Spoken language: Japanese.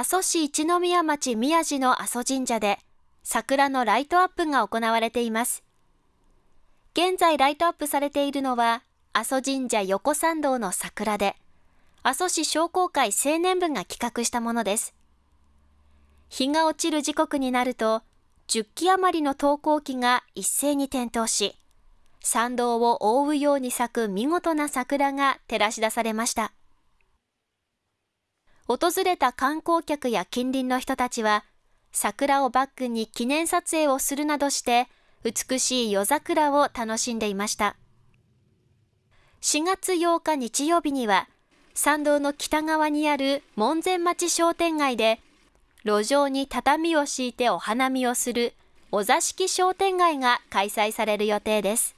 阿蘇市一宮町宮地の阿蘇神社で桜のライトアップが行われています。現在ライトアップされているのは阿蘇神社横参道の桜で、阿蘇市商工会青年部が企画したものです。日が落ちる時刻になると、10機余りの投光機が一斉に点灯し、参道を覆うように咲く見事な桜が照らし出されました。訪れた観光客や近隣の人たちは、桜をバックに記念撮影をするなどして、美しい夜桜を楽しんでいました。4月8日日曜日には、参道の北側にある門前町商店街で、路上に畳を敷いてお花見をするお座敷商店街が開催される予定です。